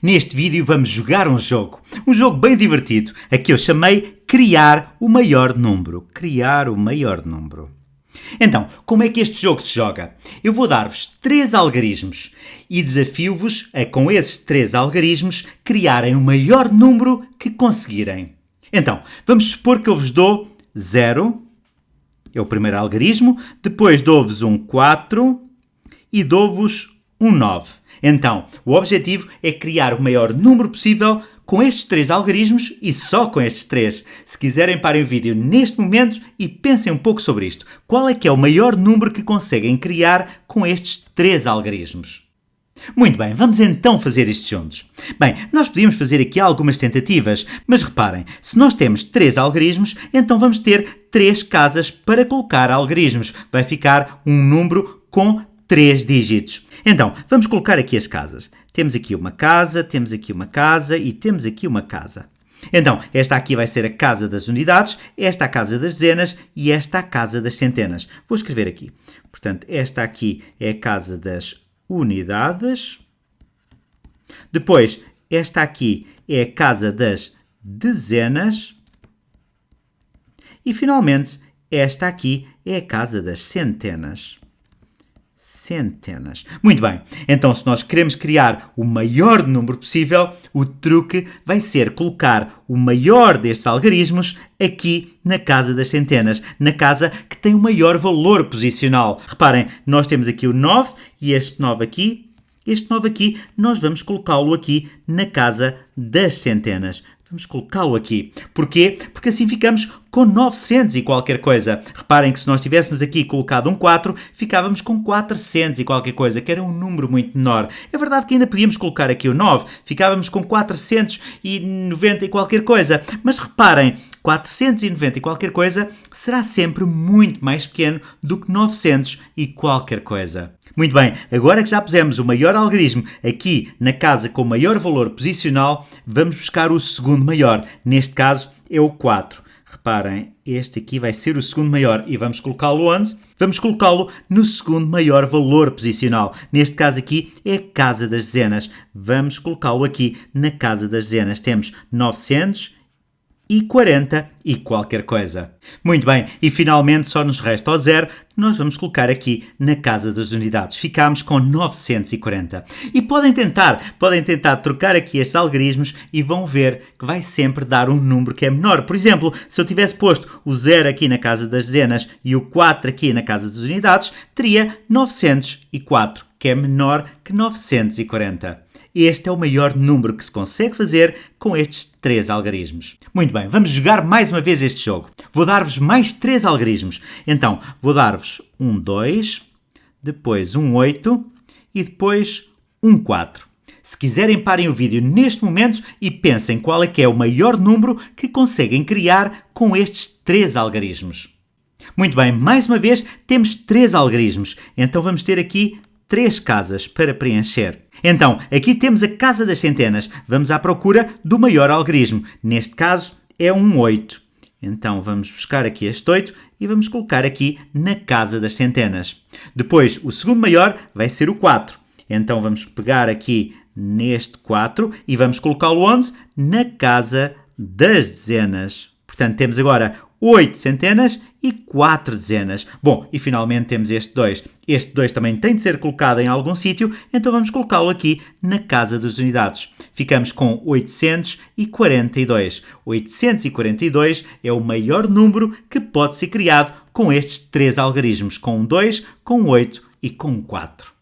Neste vídeo vamos jogar um jogo, um jogo bem divertido, a que eu chamei Criar o Maior Número. Criar o Maior Número. Então, como é que este jogo se joga? Eu vou dar-vos três algarismos e desafio-vos a, com esses três algarismos, criarem o maior número que conseguirem. Então, vamos supor que eu vos dou 0, é o primeiro algarismo, depois dou-vos um 4 e dou-vos um 9. Então, o objetivo é criar o maior número possível com estes três algarismos e só com estes três. Se quiserem, parem o vídeo neste momento e pensem um pouco sobre isto. Qual é que é o maior número que conseguem criar com estes três algarismos? Muito bem, vamos então fazer isto juntos. Bem, nós podíamos fazer aqui algumas tentativas, mas reparem, se nós temos três algarismos, então vamos ter três casas para colocar algarismos. Vai ficar um número com três dígitos. Então, vamos colocar aqui as casas. Temos aqui uma casa, temos aqui uma casa e temos aqui uma casa. Então, esta aqui vai ser a casa das unidades, esta a casa das dezenas e esta a casa das centenas. Vou escrever aqui. Portanto, esta aqui é a casa das unidades. Depois, esta aqui é a casa das dezenas. E, finalmente, esta aqui é a casa das centenas centenas. Muito bem, então se nós queremos criar o maior número possível, o truque vai ser colocar o maior destes algarismos aqui na casa das centenas, na casa que tem o maior valor posicional. Reparem, nós temos aqui o 9 e este 9 aqui este 9 aqui, nós vamos colocá-lo aqui na casa das centenas. Vamos colocá-lo aqui. Porquê? Porque assim ficamos com 900 e qualquer coisa. Reparem que se nós tivéssemos aqui colocado um 4, ficávamos com 400 e qualquer coisa, que era um número muito menor. É verdade que ainda podíamos colocar aqui o 9, ficávamos com 490 e qualquer coisa. Mas reparem, 490 e qualquer coisa será sempre muito mais pequeno do que 900 e qualquer coisa. Muito bem, agora que já pusemos o maior algarismo aqui na casa com maior valor posicional, vamos buscar o segundo maior. Neste caso é o 4. Reparem, este aqui vai ser o segundo maior e vamos colocá-lo onde? Vamos colocá-lo no segundo maior valor posicional. Neste caso aqui é a casa das dezenas. Vamos colocá-lo aqui na casa das dezenas. Temos 900 e 40 e qualquer coisa. Muito bem, e finalmente só nos resta o zero, que nós vamos colocar aqui na casa das unidades. Ficamos com 940. E podem tentar, podem tentar trocar aqui estes algarismos e vão ver que vai sempre dar um número que é menor. Por exemplo, se eu tivesse posto o zero aqui na casa das dezenas e o 4 aqui na casa das unidades, teria 904, que é menor que 940. Este é o maior número que se consegue fazer com estes três algarismos. Muito bem, vamos jogar mais uma vez este jogo. Vou dar-vos mais três algarismos. Então, vou dar-vos um 2, depois um 8 e depois um 4. Se quiserem, parem o vídeo neste momento e pensem qual é que é o maior número que conseguem criar com estes três algarismos. Muito bem, mais uma vez temos três algarismos, então vamos ter aqui três casas para preencher. Então, aqui temos a casa das centenas. Vamos à procura do maior algarismo. Neste caso, é um 8. Então, vamos buscar aqui este 8 e vamos colocar aqui na casa das centenas. Depois, o segundo maior vai ser o 4. Então, vamos pegar aqui neste 4 e vamos colocá-lo onde? Na casa das dezenas. Portanto, temos agora 8 centenas e 4 dezenas. Bom, e finalmente temos este 2. Este 2 também tem de ser colocado em algum sítio, então vamos colocá-lo aqui na casa das unidades. Ficamos com 842. 842 é o maior número que pode ser criado com estes três algarismos, com um 2, com um 8 e com um 4.